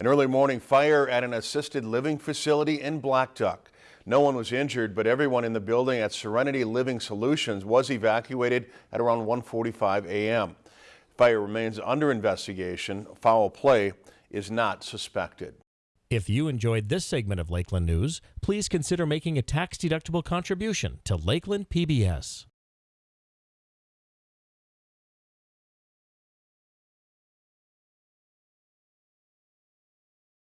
An early morning fire at an assisted living facility in Black Duck. No one was injured, but everyone in the building at Serenity Living Solutions was evacuated at around 1:45 a.m. Fire remains under investigation. Foul play is not suspected. If you enjoyed this segment of Lakeland News, please consider making a tax-deductible contribution to Lakeland PBS.